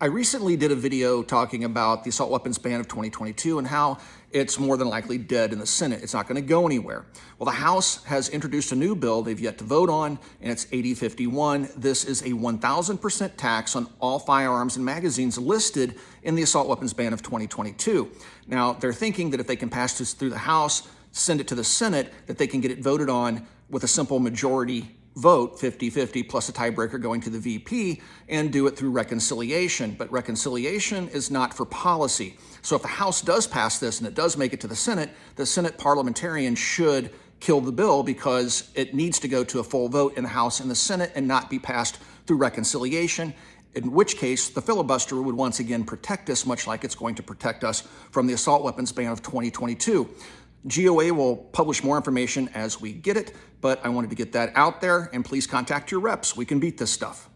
I recently did a video talking about the assault weapons ban of 2022 and how it's more than likely dead in the Senate. It's not going to go anywhere. Well, the House has introduced a new bill they've yet to vote on, and it's 8051. This is a 1,000% tax on all firearms and magazines listed in the assault weapons ban of 2022. Now, they're thinking that if they can pass this through the House, send it to the Senate, that they can get it voted on with a simple majority vote 50-50 plus a tiebreaker going to the VP and do it through reconciliation. But reconciliation is not for policy. So if the House does pass this and it does make it to the Senate, the Senate parliamentarian should kill the bill because it needs to go to a full vote in the House and the Senate and not be passed through reconciliation in which case the filibuster would once again protect us, much like it's going to protect us from the assault weapons ban of 2022. GOA will publish more information as we get it, but I wanted to get that out there, and please contact your reps. We can beat this stuff.